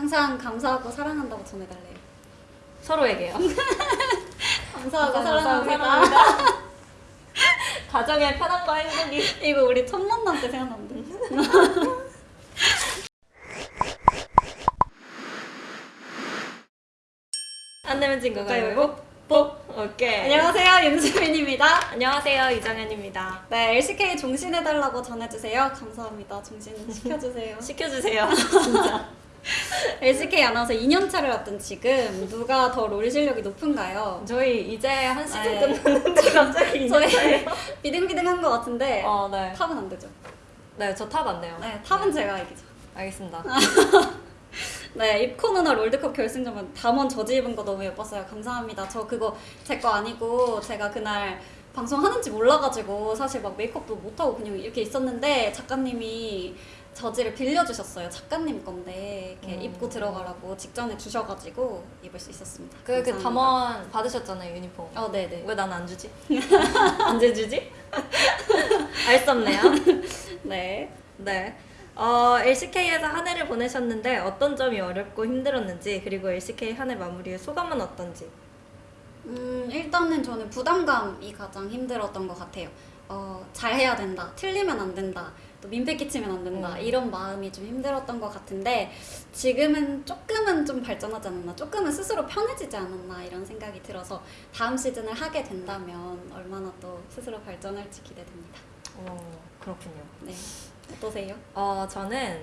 항상 감사하고 사랑한다고 전해달래요. 서로에게요. 감사하고 항상 사랑합니다. 가정의 편안과 행복이. 이거 우리 첫 만남 때 생각난다. 안 내면 진거 가위바위보. 뽀. 오케이. 안녕하세요, 윤수민입니다. 안녕하세요. 이정현입니다. 네, LCK 종신해달라고 전해주세요. 감사합니다. 종신 시켜주세요. 시켜주세요. 진짜. LCK 아나운서 2년차를 앞둔 지금 누가 더 롤 실력이 높은가요? 저희 이제 한 시즌 네. 끝났는데 갑자기 저희 저희 비등비등한 것 같은데 어, 네. 탑은 안 되죠. 네, 저 탑안 내요. 네, 탑은 제가 이기죠. 알겠습니다. 네, 입코 누나 롤드컵 결승전은 담원 저지 입은 거 너무 예뻤어요. 감사합니다. 저 그거 제 거 아니고 제가 그날 방송하는지 몰라가지고 사실 막 메이크업도 못하고 그냥 이렇게 있었는데 작가님이 저지를 빌려주셨어요. 작가님 건데 이렇게 음. 입고 들어가라고 직전에 주셔가지고 입을 수 있었습니다. 그, 그. 담원 받으셨잖아요, 유니폼. 어, 네네. 왜 난 안 주지? 언제 주지? 알 수 없네요. 네. 네. 어, LCK에서 한 해를 보내셨는데 어떤 점이 어렵고 힘들었는지 그리고 LCK 한 해 마무리의 소감은 어떤지. 음, 일단은 저는 부담감이 가장 힘들었던 것 같아요. 어, 잘해야 된다. 틀리면 안 된다. 또 민폐 끼치면 안 된다. 음. 이런 마음이 좀 힘들었던 것 같은데 지금은 조금은 좀 발전하지 않았나. 조금은 스스로 편해지지 않았나. 이런 생각이 들어서 다음 시즌을 하게 된다면 얼마나 또 스스로 발전할지 기대됩니다. 어, 그렇군요. 네. 어떠세요? 어, 저는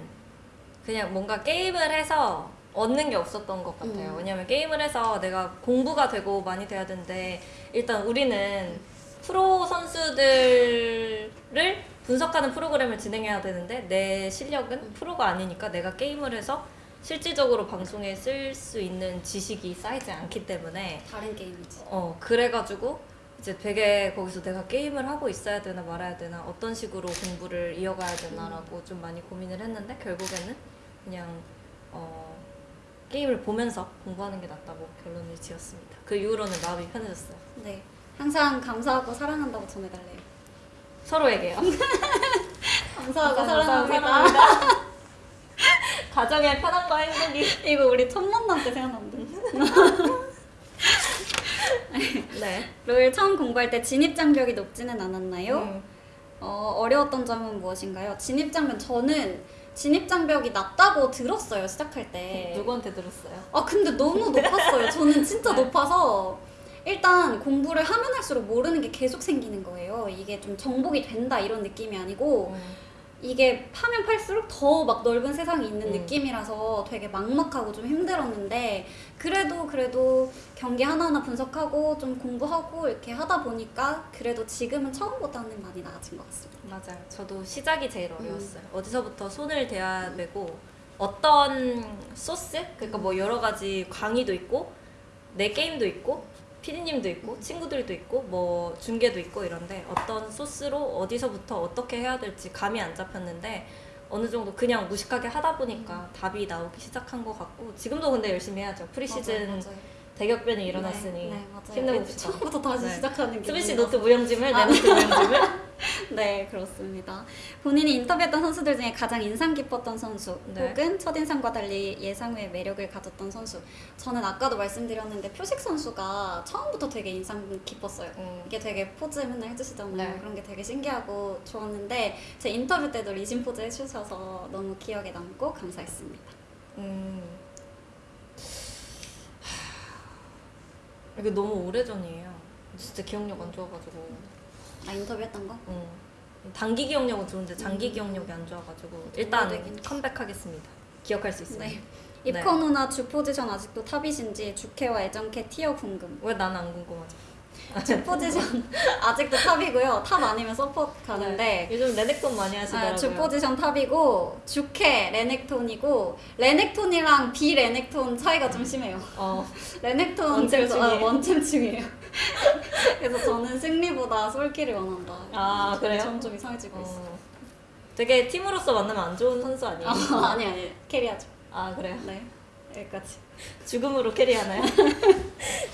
그냥 뭔가 게임을 해서 얻는 게 없었던 것 같아요. 음. 왜냐면 게임을 해서 내가 공부가 되고 많이 돼야 되는데 일단 우리는 프로 선수들을 분석하는 프로그램을 진행해야 되는데 내 실력은 프로가 아니니까 내가 게임을 해서 실질적으로 방송에 쓸 수 있는 지식이 쌓이지 않기 때문에 다른 게임이지. 어 그래가지고 이제 되게 거기서 내가 게임을 하고 있어야 되나 말아야 되나 어떤 식으로 공부를 이어가야 되나라고 좀 많이 고민을 했는데 결국에는 그냥 어 게임을 보면서 공부하는 게 낫다고 결론을 지었습니다. 그 이후로는 마음이 편해졌어요. 네. 항상 감사하고 사랑한다고 전해달래요. 서로에게요. 감사하고 사랑합니다. 가정의 편안과 행복이. 이거 우리 첫 만남 때 생각난다. 네. 롤 처음 공부할 때 진입 장벽이 높지는 않았나요? 음. 어, 어려웠던 점은 무엇인가요? 진입 장벽 저는 진입 장벽이 낮다고 들었어요 시작할 때. 누구한테 들었어요? 아 근데 너무 높았어요. 저는 진짜 네. 높아서 일단 공부를 하면 할수록 모르는 게 계속 생기는 거예요. 이게 좀 정복이 된다 이런 느낌이 아니고 음. 이게 파면 팔수록 더 막 넓은 세상이 있는 음. 느낌이라서 되게 막막하고 좀 힘들었는데 그래도 그래도 경기 하나하나 분석하고 좀 공부하고 이렇게 하다 보니까 그래도 지금은 처음보다는 많이 나아진 것 같습니다. 맞아요. 저도 시작이 제일 어려웠어요. 음. 어디서부터 손을 대야 되고 어떤 소스? 그러니까 뭐 여러 가지 강의도 있고 내 게임도 있고 피디님도 있고 친구들도 있고 뭐 중계도 있고 이런데 어떤 소스로 어디서부터 어떻게 해야 될지 감이 안 잡혔는데 어느 정도 그냥 무식하게 하다 보니까 답이 나오기 시작한 것 같고 지금도 근데 열심히 해야죠. 프리시즌 맞아요, 맞아요. 대격변이 일어났으니 네, 네. 힘내봅시다. 처음부터 다시 네. 시작하는 게 스미시 뭔가- 노트 무용지물, 내 아. 노트 무용지물. 네, 그렇습니다. 본인이 인터뷰했던 선수들 중에 가장 인상 깊었던 선수 네. 혹은 첫인상과 달리 예상 외의 매력을 가졌던 선수 저는 아까도 말씀드렸는데 표식 선수가 처음부터 되게 인상 깊었어요. 음. 이게 되게 포즈 맨날 해주시잖아요. 네. 그런 게 되게 신기하고 좋았는데 제 인터뷰 때도 리진 포즈 해주셔서 너무 기억에 남고 감사했습니다. 음. 이게 너무 오래전이에요. 진짜 기억력 안 좋아가지고. 아 인터뷰했던 거? 음. 단기 기억력은 좋은데 장기 음. 기억력이 안 좋아가지고 일단 오래되긴 컴백하겠습니다. 기억할 수 있어요. 네. 네. 입커 누나 주 포지션 아직도 top이신지 주캐와 애정캐 tier 궁금. 왜 나는 안 궁금하죠? 주 포지션 아직도 top이고요. top 아니면 support 가는데 요즘 레넥톤 많이 하시더라고요. 아, 주 포지션 top이고 주캐 레넥톤이고 레넥톤이랑 비 레넥톤 차이가 좀 심해요. 어, 레넥톤 원챔충이에요. 그래서- 아, 원챔충이에요. 그래서 저는 승리보다 솔킬을 원한다. 아, 그래요? 점점 좀 이상해지고 있어. 어. 되게 팀으로서 만나면 안 좋은 선수 아니에요? 아, 아니 아니 carry하죠. 아 그래요? 네 여기까지. 죽음으로 carry하나요?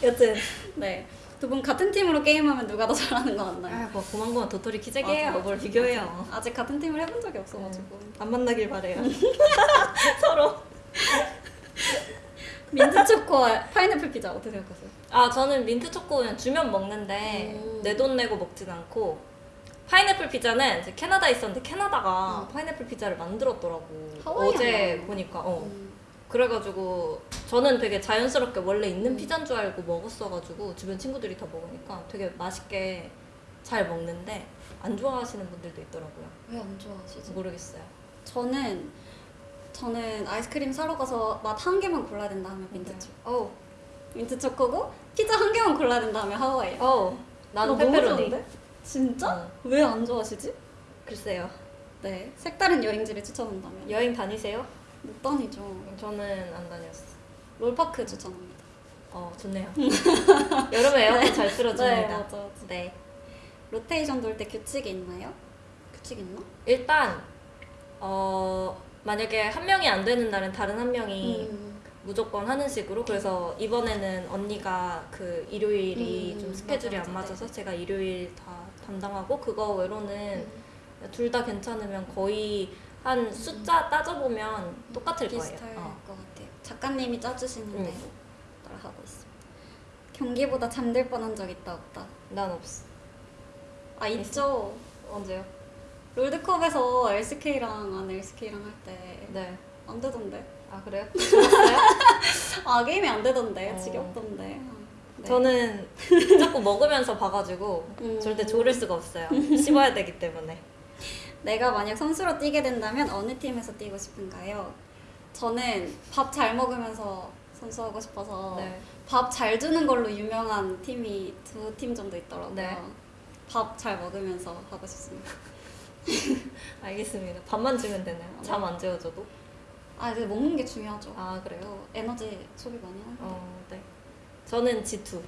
여튼 네. 두 분 같은 팀으로 게임하면 누가 더 잘하는 거 같나요? 아, 뭐 고만고만 도토리 맞아, 키재기해요. 맞아. 뭘 비교해요. 아직 같은 팀을 해본 적이 없어가지고. 안 만나길 바래요. 서로. 민트 초코와 파인애플 피자 어떻게 생각하세요? 아 저는 민트 초코 그냥 주면 먹는데 음. 내돈 내고 먹진 않고 파인애플 피자는 이제 캐나다에 있었는데 캐나다가 음. 파인애플 피자를 만들었더라고 하와이안 어제? 보니까 어 음. 그래가지고 저는 되게 자연스럽게 원래 있는 음. 피자인 줄 알고 먹었어가지고 주변 친구들이 다 먹으니까 되게 맛있게 잘 먹는데 안 좋아하시는 분들도 있더라고요 왜 안 좋아하시지? 모르겠어요 저는 저는 아이스크림 사러 가서 맛 한 개만 골라야 된다 하면 민트 네. 초코. 어우 민트 초코고 피자 한 개만 골라야 된다 하면 하와이. 어우 나는 페페로니 좋은데? 진짜? 어, 왜안 좋아하시지? 글쎄요 네. 색다른 여행지를 추천한다면 여행 다니세요? 못 다니죠. 저는 안 다녔어 롤파크 추천합니다. 어 좋네요 여름에 에어컨 잘 네, 틀어줍니다 맞아, 맞아. 네. 로테이션 돌 때 규칙이 있나요? 규칙 있나? 일단 어 만약에 한 명이 안 되는 날은 다른 한 명이 음. 무조건 하는 식으로 그래서 이번에는 언니가 그 일요일이 음, 좀 스케줄이 맞아, 안 맞아. 맞아서 제가 일요일 다 담당하고 그거 외로는 음. 둘다 괜찮으면 거의 한 숫자 따져보면 똑같을 거예요. 비슷할 어. 것 같아요. 작가님이 짜주시는 음. 대로 따라 하고 있습니다. 경기보다 잠들 뻔한 적 있다 없다. 난 없어. 아 있죠. 언제요? 롤드컵에서 LCK랑 안 LCK랑 할때안 네. 되던데. 아 그래요? 아 게임이 안 되던데. 어. 지겹던데. 네. 저는 자꾸 먹으면서 봐가지고 음. 절대 조를 수가 없어요. 씹어야 되기 때문에. 내가 만약 선수로 뛰게 된다면 어느 팀에서 뛰고 싶은가요? 저는 밥 잘 먹으면서 선수하고 싶어서 네. 밥잘 주는 걸로 유명한 팀이 두 팀 정도 있더라고요. 네. 밥잘 먹으면서 하고 싶습니다. 알겠습니다. 밥만 주면 되나요? 잠 안 재워줘도? 아, 근데 먹는 게 중요하죠. 아 그래요? 또 에너지 소비 많이 하는 거. 어, 네. 저는 G2.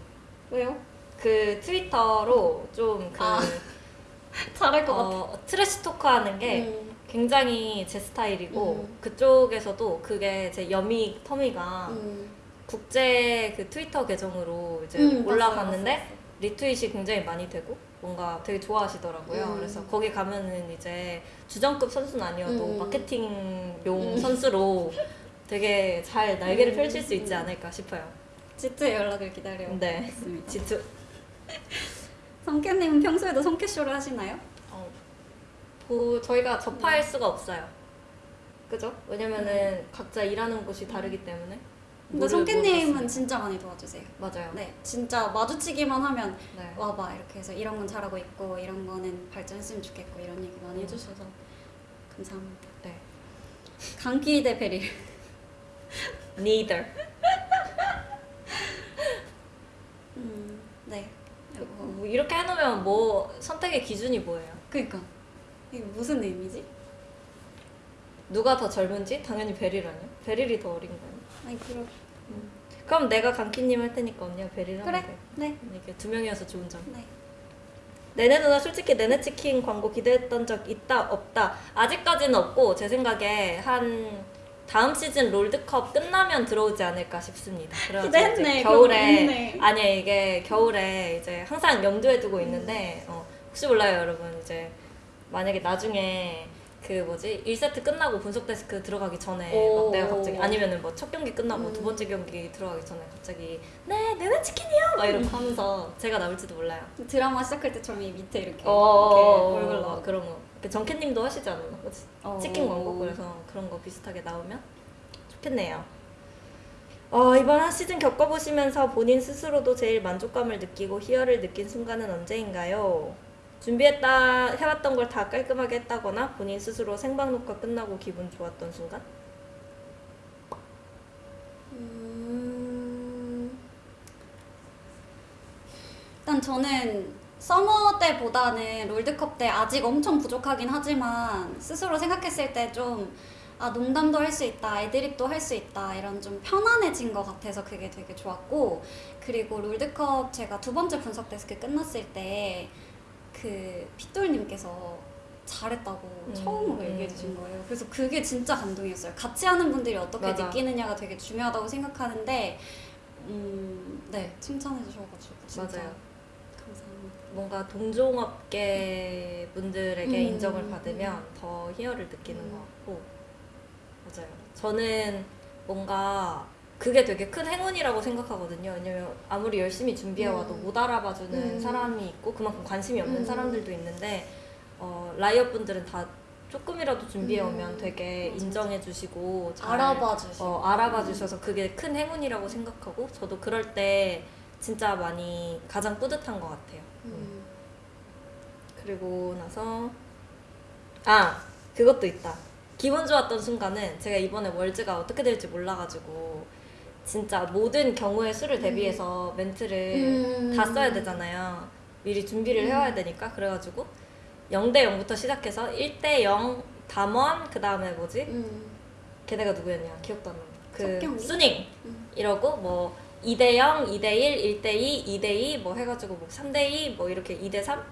왜요? 그 트위터로 좀그 아, 잘할 것 같아. 어, trash talk 하는 게 음, 굉장히 제 스타일이고 음. 그쪽에서도 그게 제 여미 터미가 음. 국제 그 트위터 계정으로 이제 음, 올라갔는데 봤어요, 봤어요. retweet이 굉장히 많이 되고 뭔가 되게 좋아하시더라고요. 음. 그래서 거기 가면은 이제 주전급 선수는 아니어도 음. 마케팅용 음. 선수로 되게 잘 날개를 음. 펼칠 수 있지 음. 않을까 싶어요. 지트의 연락을 기다려. 네. 지투. 성캐님은 평소에도 성캐쇼를 하시나요? 어, 보, 저희가 접할 수가 없어요. 그죠? 왜냐면은 각자 일하는 곳이 다르기 때문에. 근데 성캐님은. 진짜 많이 도와주세요. 맞아요. 네, 진짜 마주치기만 하면 네. 와봐 이렇게 해서 이런 건 잘하고 있고 이런 거는 발전했으면 좋겠고 이런 얘기 많이 음. 해주셔서 감사합니다. 네. 강기 대 베릴. Neither. 음, 네. 뭐 이렇게 해놓으면 뭐 선택의 기준이 뭐예요? 그러니까 이게 무슨 의미지? 누가 더 젊은지? 당연히 베릴 아니야? 베릴이 더 어린 거야. 아니 그럼 그럼 내가 강키님 할 테니까 언니가 베릴 하면 그래. 돼. 네. 이게 두 명이어서 좋은 점. 네. 내내 누나 솔직히 내내 치킨 광고 기대했던 적 있다 없다 아직까지는 없고 제 생각에 한 다음 시즌 롤드컵 끝나면 들어오지 않을까 싶습니다. 기대했네, 겨울에 있네. 아니야 이게 겨울에 이제 항상 염두에 두고 있는데 음. 어, 혹시 몰라요 여러분 이제 만약에 나중에 그 뭐지 1세트 끝나고 분석 데스크 들어가기 전에 오. 막 내가 갑자기 아니면은 뭐 첫 경기 끝나고 음. 두 번째 경기 들어가기 전에 갑자기 네 내내 치킨이요 막 이러고 하면서 제가 나올지도 몰라요. 드라마 시작할 때처럼 이 밑에 이렇게, 어, 이렇게 얼굴 어, 나와. 그런 거. 그 정캐님도 하시지? 그치? 어. 치킨 광고 그래서 그런 거 비슷하게 나오면 좋겠네요. 어, 이번 한 시즌 겪어보시면서 본인 스스로도 제일 만족감을 느끼고 희열을 느낀 순간은 언제인가요? 준비했다 해왔던 걸 다 깔끔하게 했다거나 본인 스스로 생방 녹화 끝나고 기분 좋았던 순간? 음... 일단 저는 summer 때보다는 롤드컵 때 아직 엄청 부족하긴 하지만 스스로 생각했을 때좀 아, 농담도 할 수 있다, 애드립도 할 수 있다, 이런 좀 편안해진 것 같아서 그게 되게 좋았고, 그리고 롤드컵 제가 두 번째 분석 데스크 끝났을 때, 그, 핏돌님께서 잘했다고 음, 처음으로 음, 얘기해 주신 음. 거예요. 그래서 그게 진짜 감동이었어요. 같이 하는 분들이 어떻게 맞아. 느끼느냐가 되게 중요하다고 생각하는데, 음, 네, 칭찬해 주셔가지고 진짜 맞아요. 뭔가 동종업계 분들에게 음, 인정을 받으면 더 희열을 느끼는 음. 것 같고 맞아요. 저는 뭔가 그게 되게 큰 행운이라고 생각하거든요. 왜냐면 아무리 열심히 준비해와도 음. 못 알아봐주는 음. 사람이 있고 그만큼 관심이 없는 음. 사람들도 있는데 어, 라이엇 분들은 다 조금이라도 준비해 오면 음. 되게 맞아. 인정해 주시고 잘 알아봐 주시고. 어, 알아봐 주셔서 그게 큰 행운이라고 생각하고 저도 그럴 때 진짜 많이 가장 뿌듯한 것 같아요. 음. 그리고 나서 아 그것도 있다. 기분 좋았던 순간은 제가 이번에 월즈가 어떻게 될지 몰라가지고 진짜 모든 경우의 수를 대비해서 멘트를 음. 다 써야 되잖아요. 미리 준비를 음. 해와야 되니까 그래가지고 0대 0부터 시작해서 1대 0 담원 그 다음에 뭐지? 음. 걔네가 누구였냐 기억도 안 나. 그 석경이? 수닝 음. 이러고 뭐 2대 0, 2대 1, 1대 2, 2대 2 뭐 해가지고 뭐 3대 2 뭐 이렇게 2대 3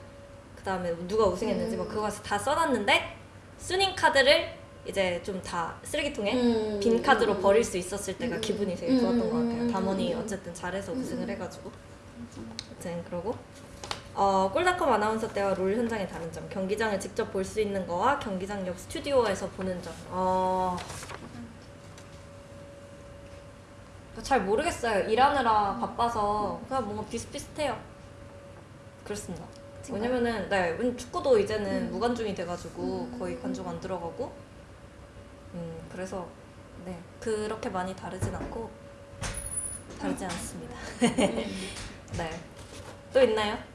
그 다음에 누가 우승했는지 음. 뭐 그거 다 써놨는데 수닝 카드를 이제 좀 다 쓰레기통에 음. 빈 카드로 음. 버릴 수 있었을 때가 음. 기분이 되게 음. 좋았던 것 같아요. 음. 담원이 음. 어쨌든 잘해서 음. 우승을 해가지고 아무튼 그러고 어, 꿀닷컴 아나운서 때와 롤 현장의 다른 점 경기장을 직접 볼 수 있는 거와 경기장 옆 스튜디오에서 보는 점 어... 잘 모르겠어요 일하느라 바빠서 그냥 뭔가 비슷비슷해요 그렇습니다 정말? 왜냐면은 네 축구도 이제는 음. 무관중이 돼가지고 음. 거의 관중 안 들어가고 음 그래서 네 그렇게 많이 다르진 않고 다르지 않습니다 음. 네또 있나요?